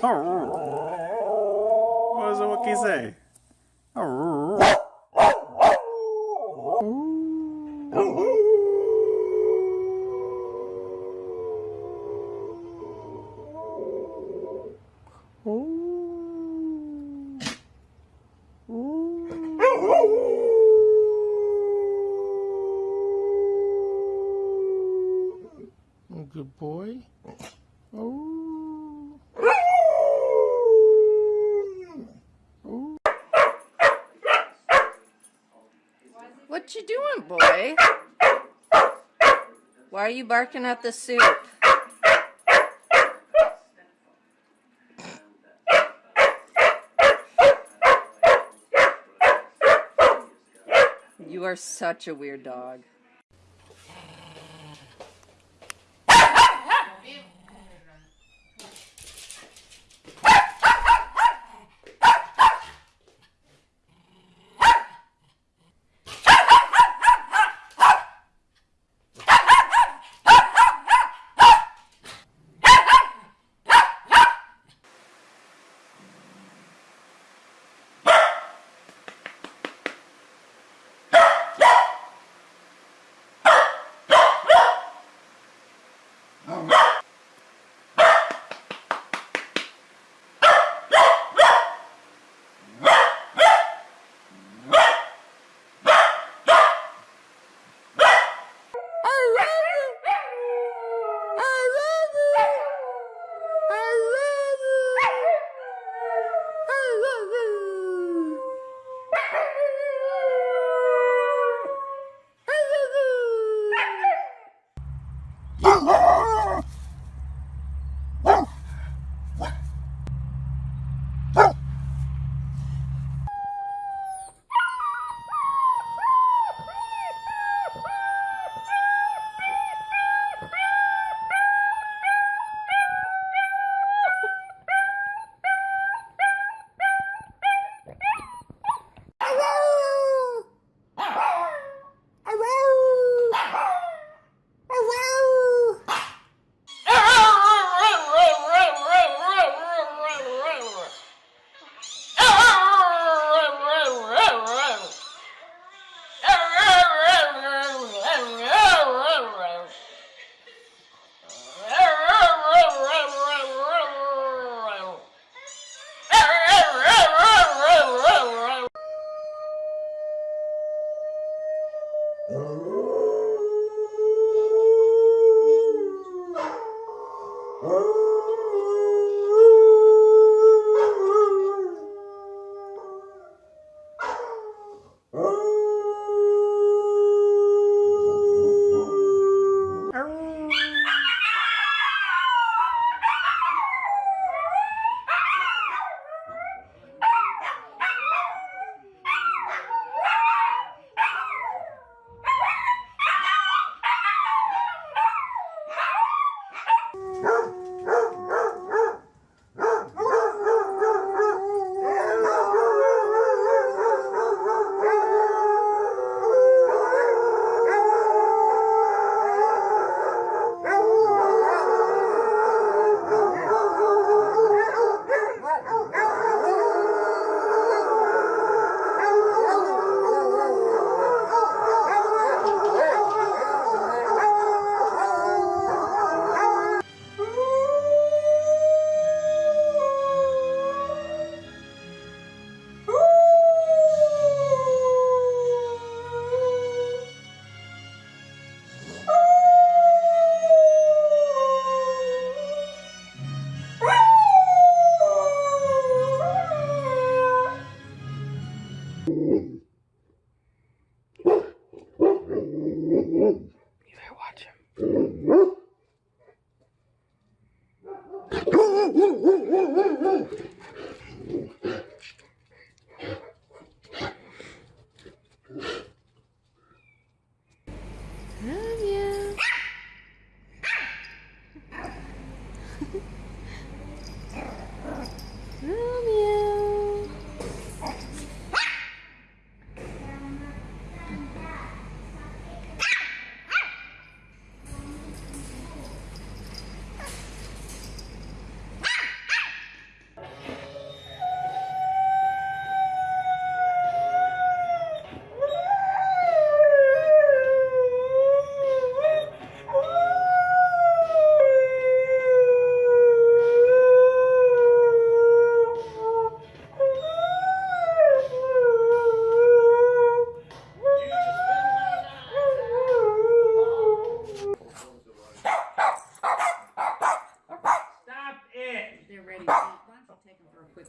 What does the Wookiee say? Good boy. Oh. What you doing, boy? Why are you barking at the soup? You are such a weird dog. Oh, All right. woo, woo, woo, woo, woo.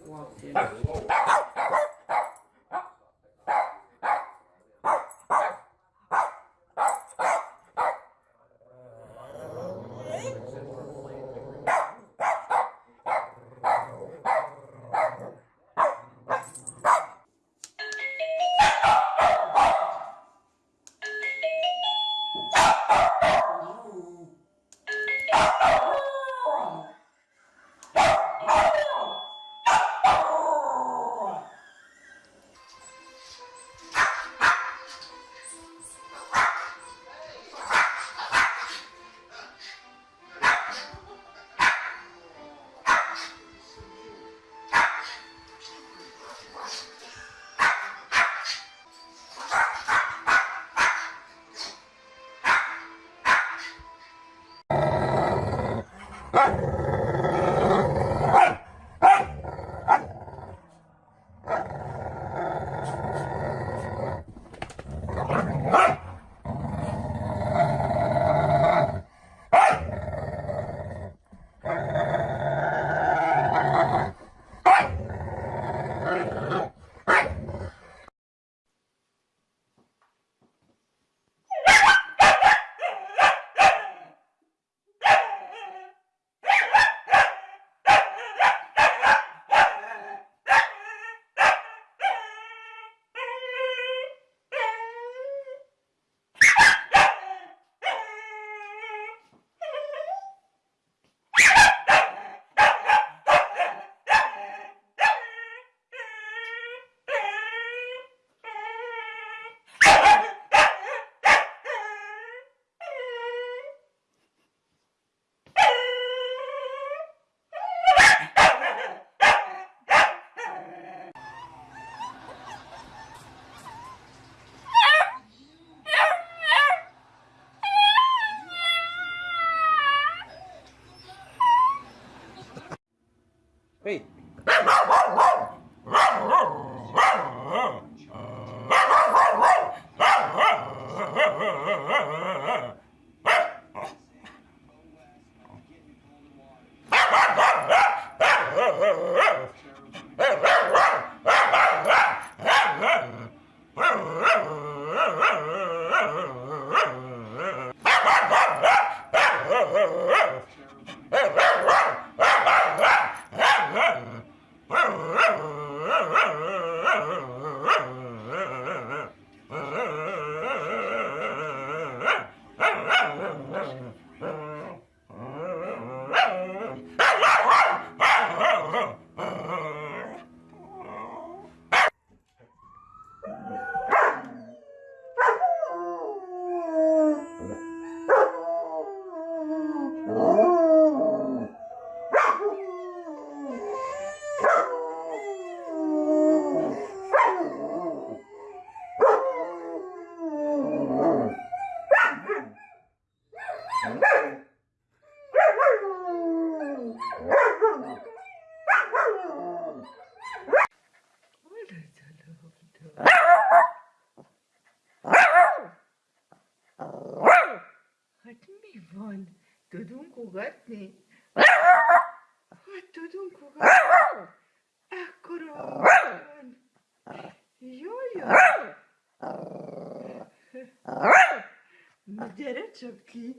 o Alter. додумку гатний. От додумку гатний. Ах, корова. Йо-йо. Ну, дірочки,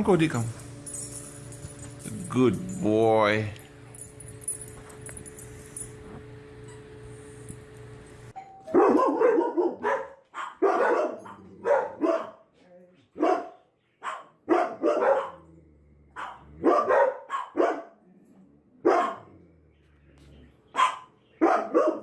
Come, Cody, come. Good boy. Levi,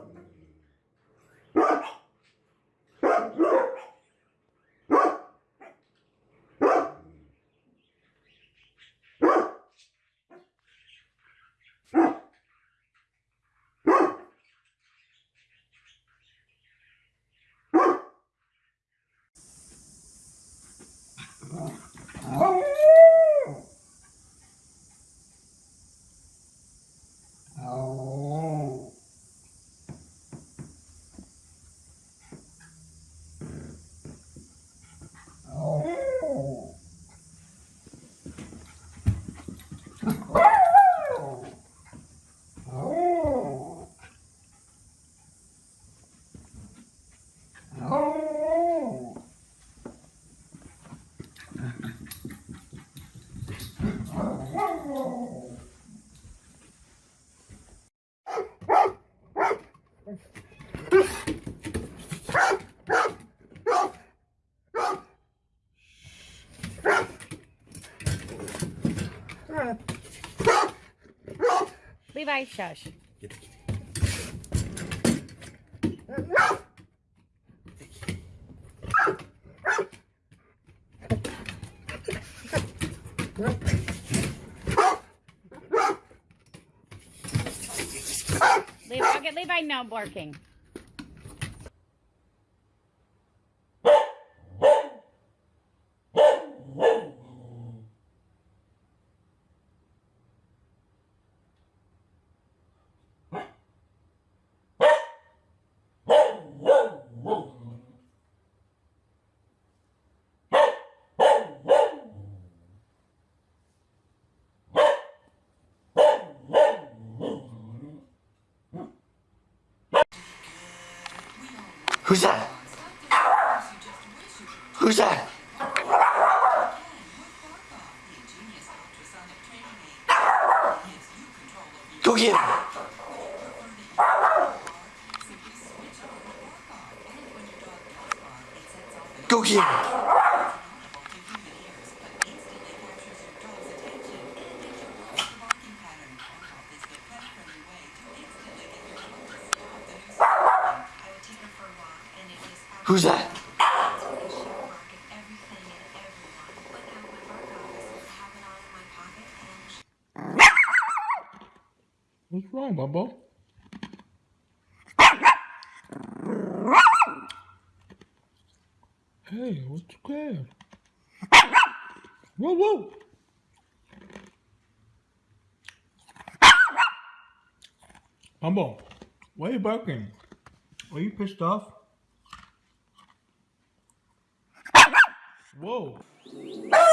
Levi, okay, Levi, no barking. Who's that? Who's that? Go get him. Go get him. Who's that? What's wrong, Bubbo? Hey, what's good? Whoa, whoa! Bumbo, why are you barking? Are you pissed off? Whoa! Ah!